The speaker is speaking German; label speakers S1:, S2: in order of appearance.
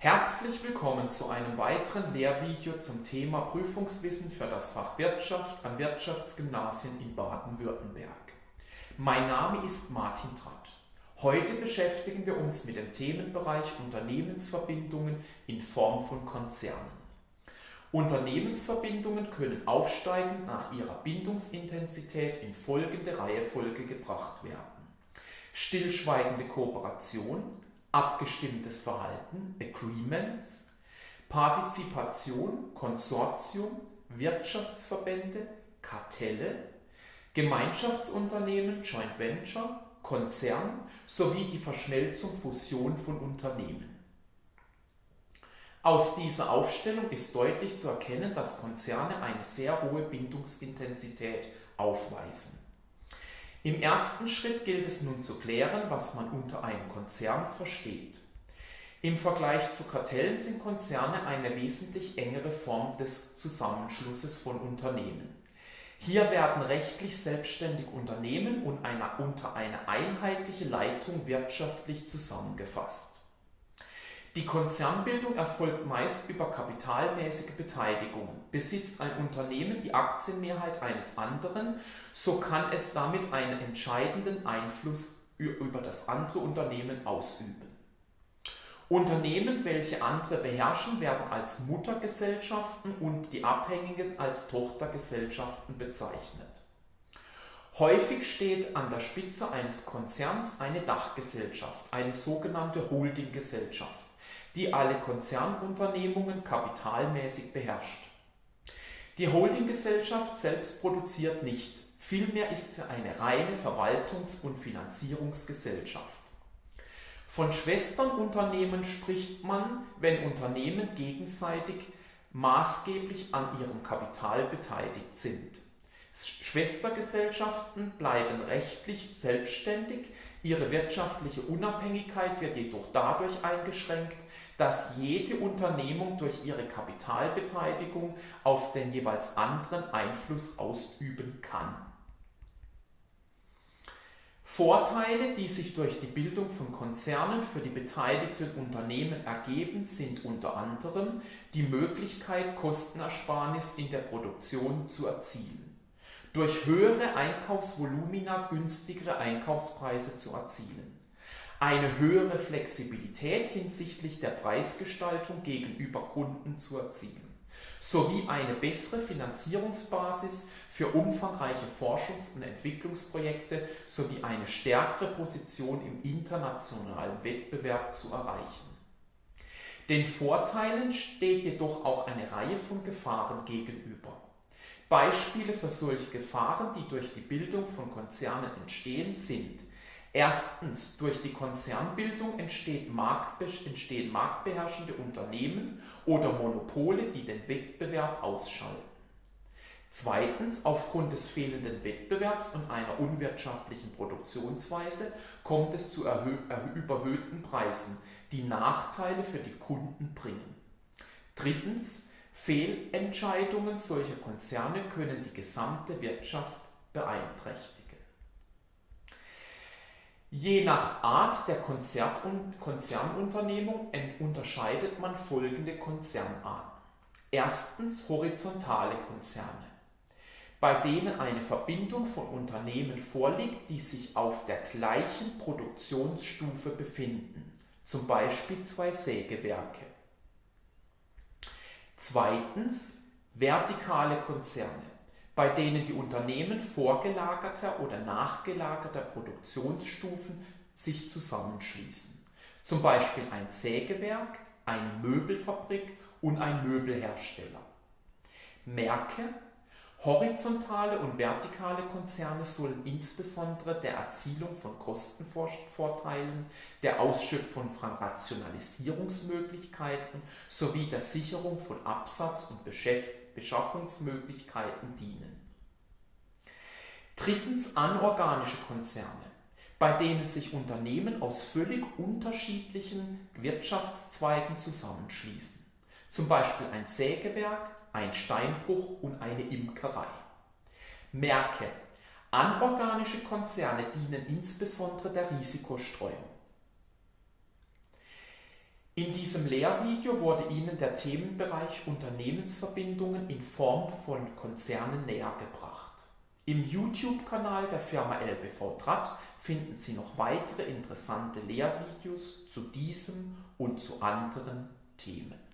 S1: Herzlich willkommen zu einem weiteren Lehrvideo zum Thema Prüfungswissen für das Fach Wirtschaft an Wirtschaftsgymnasien in Baden-Württemberg. Mein Name ist Martin Tratt. Heute beschäftigen wir uns mit dem Themenbereich Unternehmensverbindungen in Form von Konzernen. Unternehmensverbindungen können aufsteigend nach ihrer Bindungsintensität in folgende Reihefolge gebracht werden. Stillschweigende Kooperation, abgestimmtes Verhalten, Agreements, Partizipation, Konsortium, Wirtschaftsverbände, Kartelle, Gemeinschaftsunternehmen, Joint Venture, Konzern sowie die Verschmelzung, Fusion von Unternehmen. Aus dieser Aufstellung ist deutlich zu erkennen, dass Konzerne eine sehr hohe Bindungsintensität aufweisen. Im ersten Schritt gilt es nun zu klären, was man unter einem Konzern versteht. Im Vergleich zu Kartellen sind Konzerne eine wesentlich engere Form des Zusammenschlusses von Unternehmen. Hier werden rechtlich selbstständige Unternehmen und eine, unter eine einheitliche Leitung wirtschaftlich zusammengefasst. Die Konzernbildung erfolgt meist über kapitalmäßige Beteiligung. Besitzt ein Unternehmen die Aktienmehrheit eines anderen, so kann es damit einen entscheidenden Einfluss über das andere Unternehmen ausüben. Unternehmen, welche andere beherrschen, werden als Muttergesellschaften und die Abhängigen als Tochtergesellschaften bezeichnet. Häufig steht an der Spitze eines Konzerns eine Dachgesellschaft, eine sogenannte Holdinggesellschaft die alle Konzernunternehmungen kapitalmäßig beherrscht. Die Holdinggesellschaft selbst produziert nicht, vielmehr ist sie eine reine Verwaltungs- und Finanzierungsgesellschaft. Von Schwesternunternehmen spricht man, wenn Unternehmen gegenseitig maßgeblich an ihrem Kapital beteiligt sind. Schwestergesellschaften bleiben rechtlich selbstständig, ihre wirtschaftliche Unabhängigkeit wird jedoch dadurch eingeschränkt, dass jede Unternehmung durch ihre Kapitalbeteiligung auf den jeweils anderen Einfluss ausüben kann. Vorteile, die sich durch die Bildung von Konzernen für die beteiligten Unternehmen ergeben, sind unter anderem die Möglichkeit, Kostenersparnis in der Produktion zu erzielen, durch höhere Einkaufsvolumina günstigere Einkaufspreise zu erzielen eine höhere Flexibilität hinsichtlich der Preisgestaltung gegenüber Kunden zu erzielen, sowie eine bessere Finanzierungsbasis für umfangreiche Forschungs- und Entwicklungsprojekte sowie eine stärkere Position im internationalen Wettbewerb zu erreichen. Den Vorteilen steht jedoch auch eine Reihe von Gefahren gegenüber. Beispiele für solche Gefahren, die durch die Bildung von Konzernen entstehen, sind Erstens, durch die Konzernbildung entstehen marktbeherrschende Unternehmen oder Monopole, die den Wettbewerb ausschalten. Zweitens, aufgrund des fehlenden Wettbewerbs und einer unwirtschaftlichen Produktionsweise kommt es zu überhöhten Preisen, die Nachteile für die Kunden bringen. Drittens, Fehlentscheidungen solcher Konzerne können die gesamte Wirtschaft beeinträchtigen. Je nach Art der Konzernunternehmung unterscheidet man folgende Konzernarten. Erstens horizontale Konzerne, bei denen eine Verbindung von Unternehmen vorliegt, die sich auf der gleichen Produktionsstufe befinden, zum Beispiel zwei Sägewerke. Zweitens vertikale Konzerne, bei denen die Unternehmen vorgelagerter oder nachgelagerter Produktionsstufen sich zusammenschließen. Zum Beispiel ein Sägewerk, eine Möbelfabrik und ein Möbelhersteller. Märkte, horizontale und vertikale Konzerne sollen insbesondere der Erzielung von Kostenvorteilen, der Ausschöpfung von Rationalisierungsmöglichkeiten sowie der Sicherung von Absatz und Beschaffungsmöglichkeiten dienen. Drittens anorganische Konzerne, bei denen sich Unternehmen aus völlig unterschiedlichen Wirtschaftszweigen zusammenschließen. Zum Beispiel ein Sägewerk, ein Steinbruch und eine Imkerei. Merke, anorganische Konzerne dienen insbesondere der Risikostreuung. In diesem Lehrvideo wurde Ihnen der Themenbereich Unternehmensverbindungen in Form von Konzernen nähergebracht. Im YouTube-Kanal der Firma LBV Trat finden Sie noch weitere interessante Lehrvideos zu diesem und zu anderen Themen.